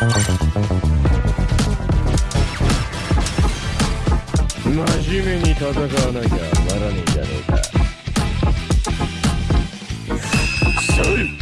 真面目に戦わなきゃならねえじゃねえか。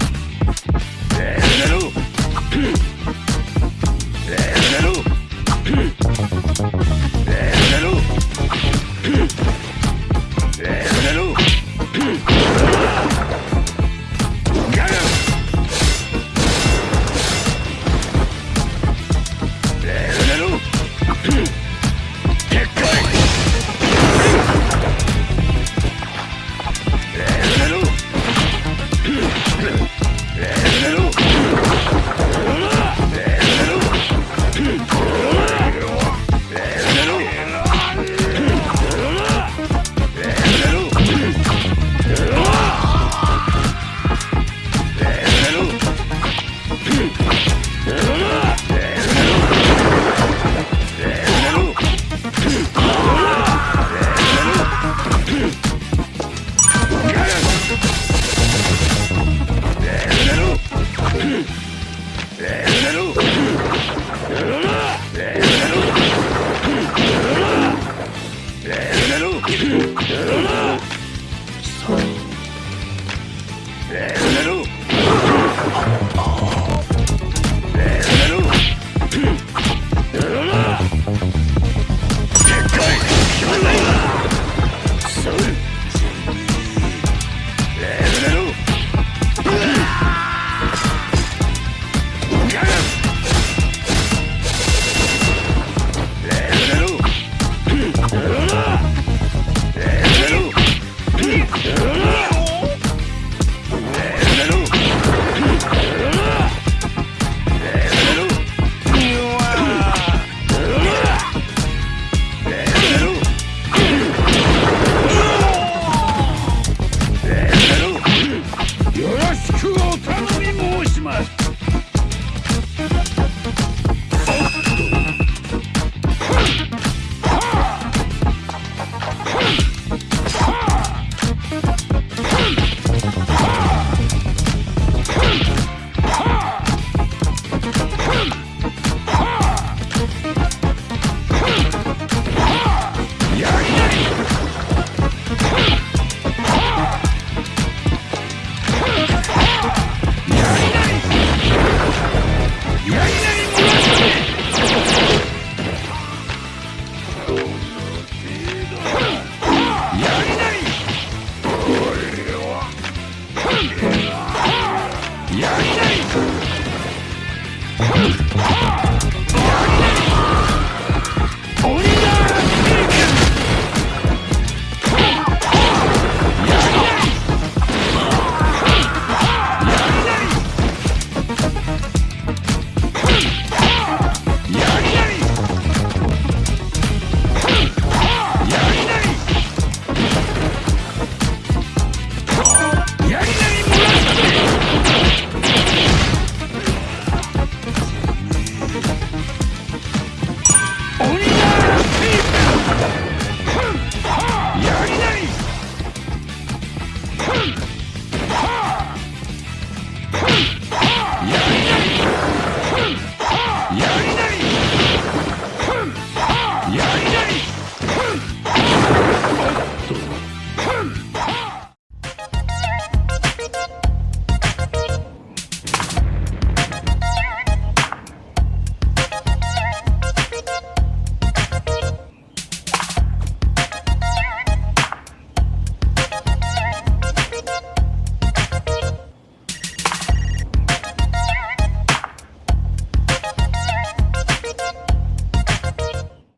Yeah.